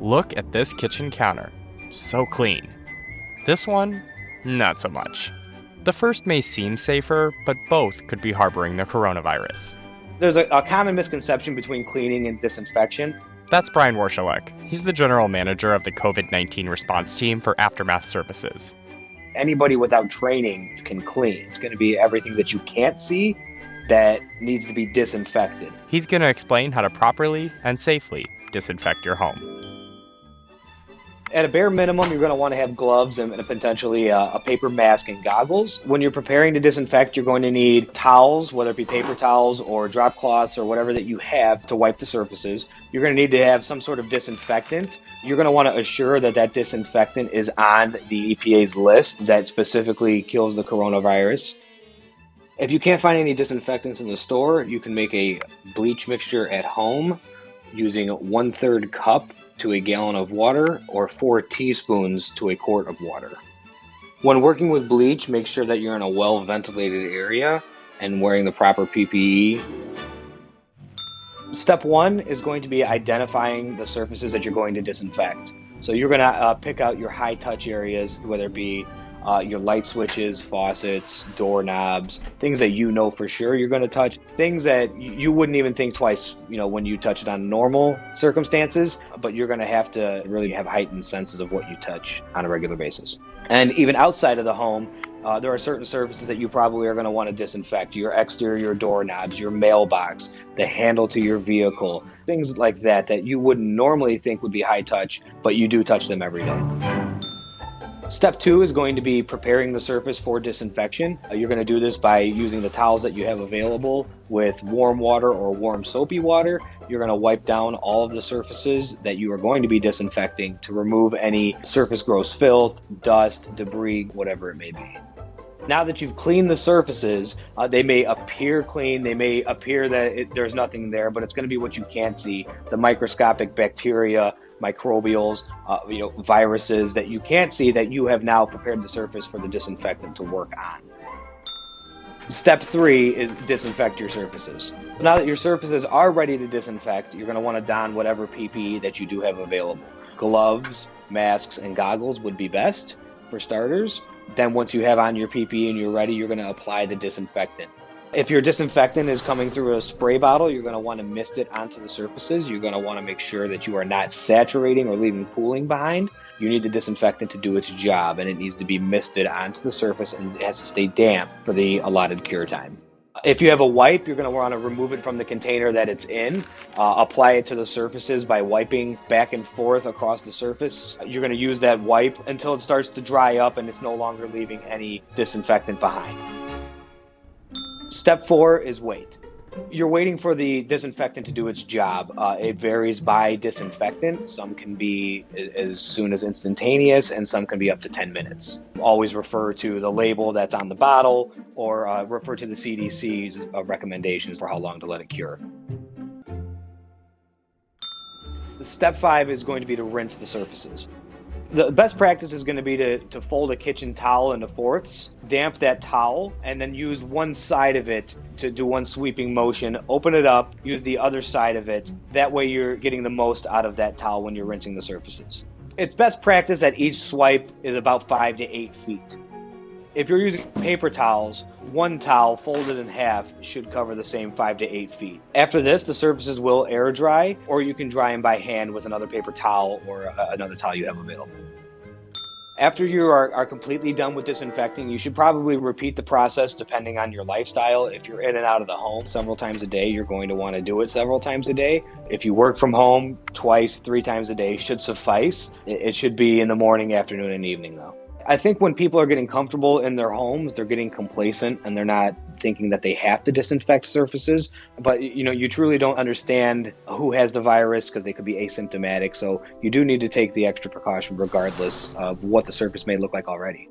Look at this kitchen counter. So clean. This one, not so much. The first may seem safer, but both could be harboring the coronavirus. There's a, a common misconception between cleaning and disinfection. That's Brian Warshilek. He's the general manager of the COVID 19 response team for Aftermath Services. Anybody without training can clean. It's going to be everything that you can't see that needs to be disinfected. He's going to explain how to properly and safely disinfect your home. At a bare minimum, you're going to want to have gloves and potentially a, a, paper mask and goggles. When you're preparing to disinfect, you're going to need towels, whether it be paper towels or drop cloths or whatever that you have to wipe the surfaces. You're going to need to have some sort of disinfectant. You're going to want to assure that that disinfectant is on the EPA's list that specifically kills the coronavirus. If you can't find any disinfectants in the store, you can make a bleach mixture at home using one third cup to a gallon of water or 4 teaspoons to a quart of water. When working with bleach, make sure that you're in a well ventilated area and wearing the proper PPE. Step one is going to be identifying the surfaces that you're going to disinfect. So you're going to uh, pick out your high touch areas, whether it be uh, your light switches, faucets, doorknobs, things that you know for sure you're going to touch, things that you wouldn't even think twice, you know, when you touch it on normal circumstances, but you're going to have to really have heightened senses of what you touch on a regular basis. And even outside of the home, uh, there are certain surfaces that you probably are going to want to disinfect your exterior doorknobs, your mailbox, the handle to your vehicle, things like that that you wouldn't normally think would be high touch, but you do touch them every day. Step two is going to be preparing the surface for disinfection. Uh, you're going to do this by using the towels that you have available with warm water or warm soapy water. You're going to wipe down all of the surfaces that you are going to be disinfecting to remove any surface gross filth, dust, debris, whatever it may be. Now that you've cleaned the surfaces, uh, they may appear clean, they may appear that it, there's nothing there, but it's going to be what you can't see the microscopic bacteria, microbials, uh, you know, viruses that you can't see that you have now prepared the surface for the disinfectant to work on. Step three is disinfect your surfaces. Now that your surfaces are ready to disinfect, you're going to want to don whatever PPE that you do have available. Gloves, masks, and goggles would be best for starters. Then once you have on your PPE and you're ready, you're going to apply the disinfectant. If your disinfectant is coming through a spray bottle, you're going to want to mist it onto the surfaces. You're going to want to make sure that you are not saturating or leaving pooling behind. You need the disinfectant to do its job, and it needs to be misted onto the surface and it has to stay damp for the allotted cure time. If you have a wipe, you're going to want to remove it from the container that it's in. Uh, apply it to the surfaces by wiping back and forth across the surface. You're going to use that wipe until it starts to dry up and it's no longer leaving any disinfectant behind. Step four is wait. You're waiting for the disinfectant to do its job. Uh, it varies by disinfectant. Some can be as soon as instantaneous, and some can be up to 10 minutes. Always refer to the label that's on the bottle or uh, refer to the CDC's uh, recommendations for how long to let it cure. Step five is going to be to rinse the surfaces the best practice is going to be to, to fold a kitchen towel into fourths, damp that towel, and then use one side of it to do one sweeping motion. Open it up, use the other side of it. That way, you're getting the most out of that towel when you're rinsing the surfaces. It's best practice that each swipe is about five to eight feet. If you're using paper towels, one towel folded in half should cover the same five to eight feet. After this, the surfaces will air dry, or you can dry them by hand with another paper towel or uh, another towel you have available. After you are, are completely done with disinfecting, you should probably repeat the process depending on your lifestyle. If you're in and out of the home several times a day, you're going to want to do it several times a day. If you work from home twice, three times a day should suffice. It should be in the morning, afternoon, and evening though. I think when people are getting comfortable in their homes, they're getting complacent and they're not thinking that they have to disinfect surfaces. But you know, you truly don't understand who has the virus because they could be asymptomatic. So you do need to take the extra precaution regardless of what the surface may look like already.